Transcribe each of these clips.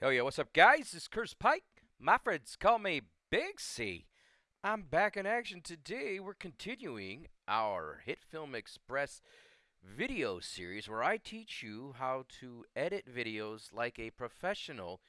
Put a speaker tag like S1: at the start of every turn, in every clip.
S1: Hell yeah, what's up, guys? This is Curtis Pike. My friends call me Big C. I'm back in action today. We're continuing our HitFilm Express video series where I teach you how to edit videos like a professional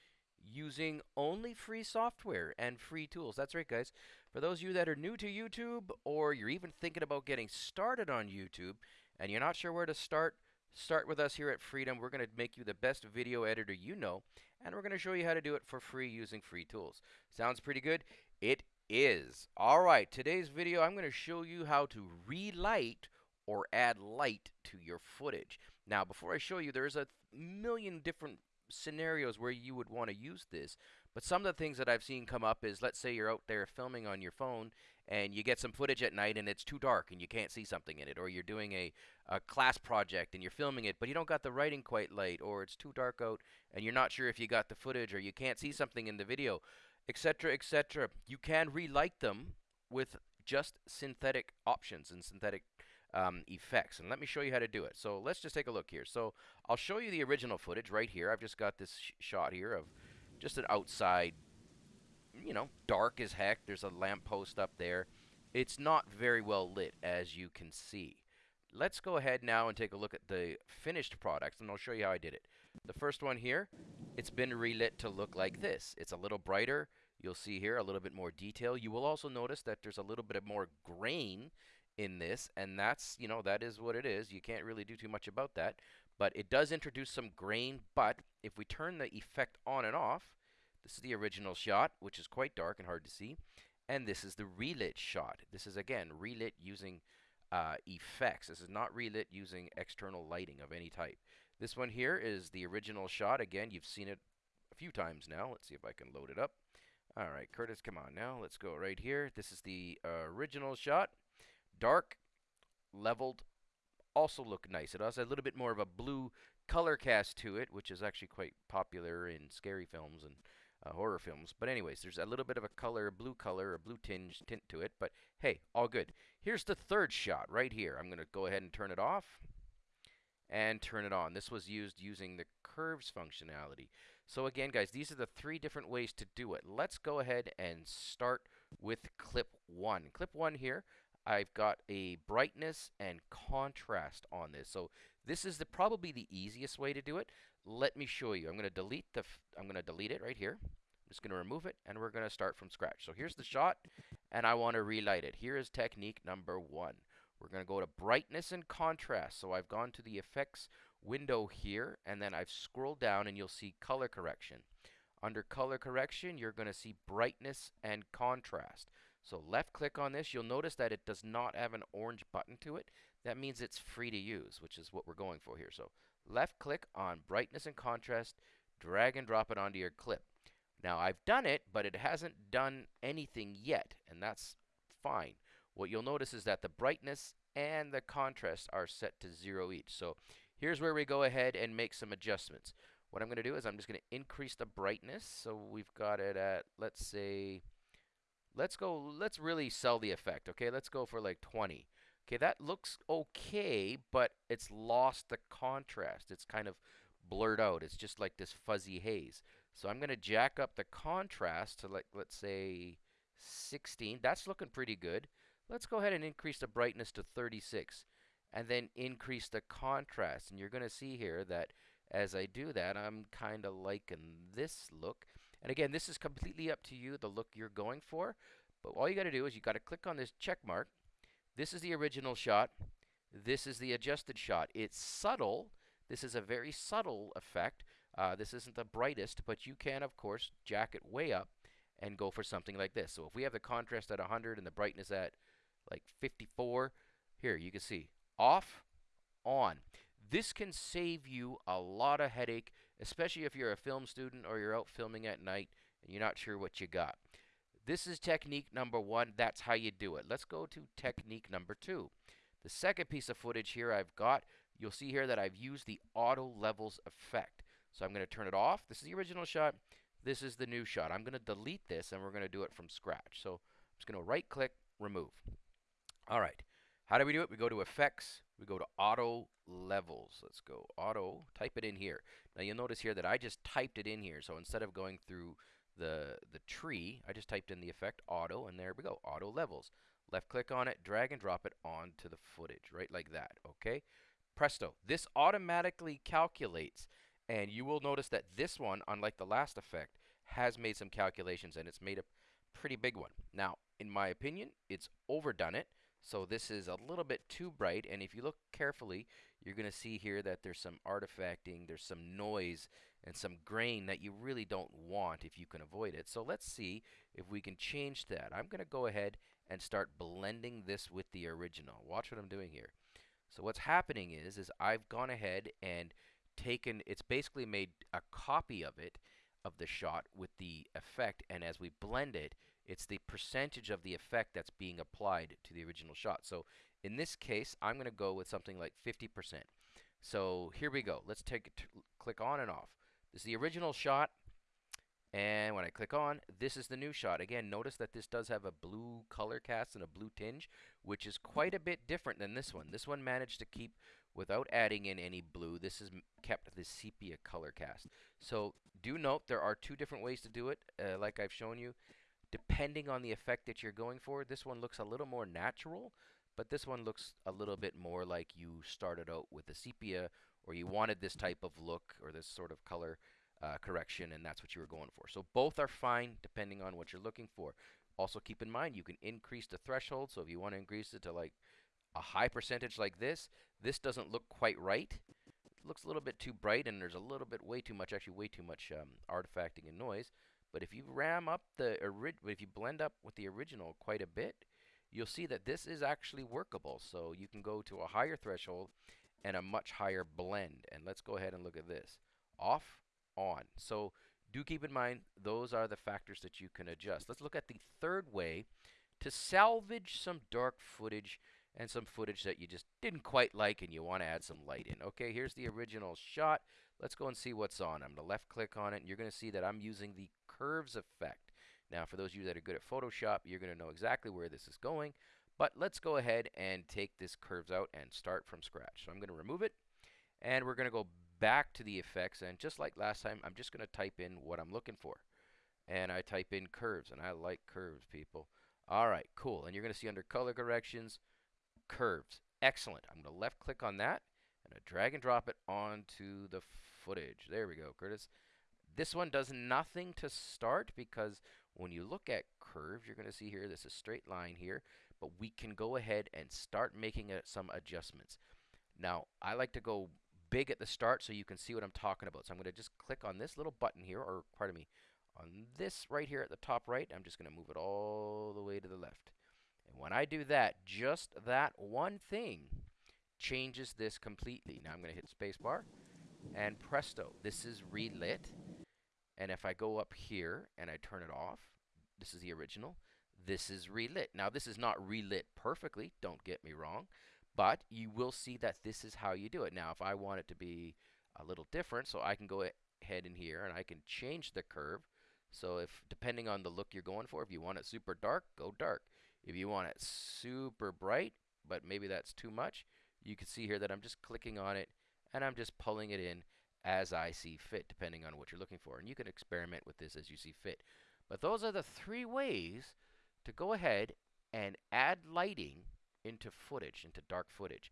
S1: using only free software and free tools. That's right, guys. For those of you that are new to YouTube or you're even thinking about getting started on YouTube and you're not sure where to start, Start with us here at Freedom. We're going to make you the best video editor you know, and we're going to show you how to do it for free using free tools. Sounds pretty good? It is. All right, today's video, I'm going to show you how to relight or add light to your footage. Now, before I show you, there's a million different scenarios where you would want to use this. But some of the things that I've seen come up is let's say you're out there filming on your phone and you get some footage at night and it's too dark and you can't see something in it. Or you're doing a, a class project and you're filming it, but you don't got the writing quite light or it's too dark out and you're not sure if you got the footage or you can't see something in the video, etc., etc. You can relight them with just synthetic options and synthetic um, effects. And let me show you how to do it. So let's just take a look here. So I'll show you the original footage right here. I've just got this sh shot here of just an outside, you know, dark as heck. There's a lamppost up there. It's not very well lit, as you can see. Let's go ahead now and take a look at the finished products, and I'll show you how I did it. The first one here, it's been relit to look like this. It's a little brighter. You'll see here a little bit more detail. You will also notice that there's a little bit of more grain in this, and that's, you know, that is what it is. You can't really do too much about that. But it does introduce some grain, but if we turn the effect on and off, this is the original shot, which is quite dark and hard to see, and this is the relit shot. This is, again, relit using uh, effects. This is not relit using external lighting of any type. This one here is the original shot. Again, you've seen it a few times now. Let's see if I can load it up. All right, Curtis, come on now. Let's go right here. This is the uh, original shot. Dark, leveled, also look nice. It has a little bit more of a blue color cast to it, which is actually quite popular in scary films and uh, horror films. But anyways, there's a little bit of a color, a blue color, a blue tinge tint to it. But hey, all good. Here's the third shot right here. I'm going to go ahead and turn it off and turn it on. This was used using the curves functionality. So again, guys, these are the three different ways to do it. Let's go ahead and start with clip one. Clip one here, I've got a brightness and contrast on this. So this is the probably the easiest way to do it. Let me show you. I'm going to delete the I'm going to delete it right here. I'm just going to remove it and we're going to start from scratch. So here's the shot and I want to relight it. Here is technique number 1. We're going to go to brightness and contrast. So I've gone to the effects window here and then I've scrolled down and you'll see color correction. Under color correction, you're going to see brightness and contrast. So left click on this, you'll notice that it does not have an orange button to it. That means it's free to use, which is what we're going for here. So left click on brightness and contrast, drag and drop it onto your clip. Now I've done it, but it hasn't done anything yet, and that's fine. What you'll notice is that the brightness and the contrast are set to zero each. So here's where we go ahead and make some adjustments. What I'm going to do is I'm just going to increase the brightness. So we've got it at, let's say, let's go, let's really sell the effect. Okay, let's go for like 20. Okay, that looks okay, but it's lost the contrast. It's kind of blurred out. It's just like this fuzzy haze. So I'm going to jack up the contrast to like, let's say 16. That's looking pretty good. Let's go ahead and increase the brightness to 36 and then increase the contrast. And you're going to see here that as I do that, I'm kind of liking this look. And again, this is completely up to you, the look you're going for. But all you got to do is you got to click on this check mark. This is the original shot. This is the adjusted shot. It's subtle. This is a very subtle effect. Uh, this isn't the brightest, but you can, of course, jack it way up and go for something like this. So if we have the contrast at 100 and the brightness at like 54, here you can see off, on. This can save you a lot of headache, especially if you're a film student or you're out filming at night and you're not sure what you got. This is technique number one. That's how you do it. Let's go to technique number two. The second piece of footage here I've got, you'll see here that I've used the auto levels effect. So I'm going to turn it off. This is the original shot. This is the new shot. I'm going to delete this and we're going to do it from scratch. So I'm just going to right click, remove. All right. How do we do it? We go to effects, we go to auto levels. Let's go auto, type it in here. Now you'll notice here that I just typed it in here. So instead of going through the, the tree, I just typed in the effect auto and there we go, auto levels. Left click on it, drag and drop it onto the footage, right like that, okay? Presto, this automatically calculates and you will notice that this one, unlike the last effect, has made some calculations and it's made a pretty big one. Now, in my opinion, it's overdone it. So this is a little bit too bright and if you look carefully you're going to see here that there's some artifacting, there's some noise and some grain that you really don't want if you can avoid it. So let's see if we can change that. I'm going to go ahead and start blending this with the original. Watch what I'm doing here. So what's happening is is I've gone ahead and taken it's basically made a copy of it of the shot with the effect and as we blend it it's the percentage of the effect that's being applied to the original shot. So in this case, I'm going to go with something like 50%. So here we go. Let's take click on and off. This is the original shot. And when I click on, this is the new shot. Again, notice that this does have a blue color cast and a blue tinge, which is quite a bit different than this one. This one managed to keep, without adding in any blue, this has kept the sepia color cast. So do note there are two different ways to do it, uh, like I've shown you depending on the effect that you're going for. This one looks a little more natural, but this one looks a little bit more like you started out with the sepia or you wanted this type of look or this sort of color uh, correction and that's what you were going for. So both are fine depending on what you're looking for. Also keep in mind you can increase the threshold. So if you want to increase it to like a high percentage like this, this doesn't look quite right. It looks a little bit too bright and there's a little bit way too much, actually way too much um, artifacting and noise. But if you ram up the if you blend up with the original quite a bit, you'll see that this is actually workable. So you can go to a higher threshold and a much higher blend. And let's go ahead and look at this. Off, on. So do keep in mind those are the factors that you can adjust. Let's look at the third way to salvage some dark footage and some footage that you just didn't quite like and you want to add some light in. Okay, here's the original shot. Let's go and see what's on. I'm going to left click on it and you're going to see that I'm using the curves effect. Now, for those of you that are good at Photoshop, you're going to know exactly where this is going. But let's go ahead and take this curves out and start from scratch. So I'm going to remove it, and we're going to go back to the effects. And just like last time, I'm just going to type in what I'm looking for. And I type in curves, and I like curves, people. All right, cool. And you're going to see under color corrections, curves. Excellent. I'm going to left click on that, and I drag and drop it onto the footage. There we go, Curtis. This one does nothing to start because when you look at curves, you're going to see here this is a straight line here, but we can go ahead and start making a, some adjustments. Now, I like to go big at the start so you can see what I'm talking about. So I'm going to just click on this little button here, or pardon me, on this right here at the top right. I'm just going to move it all the way to the left. And when I do that, just that one thing changes this completely. Now I'm going to hit spacebar, and presto, this is relit. And if I go up here and I turn it off, this is the original, this is relit. Now this is not relit perfectly, don't get me wrong, but you will see that this is how you do it. Now if I want it to be a little different, so I can go ahead in here and I can change the curve. So if depending on the look you're going for, if you want it super dark, go dark. If you want it super bright, but maybe that's too much, you can see here that I'm just clicking on it and I'm just pulling it in as I see fit, depending on what you're looking for. And you can experiment with this as you see fit. But those are the three ways to go ahead and add lighting into footage, into dark footage.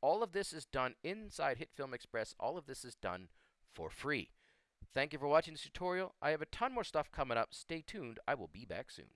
S1: All of this is done inside HitFilm Express. All of this is done for free. Thank you for watching this tutorial. I have a ton more stuff coming up. Stay tuned. I will be back soon.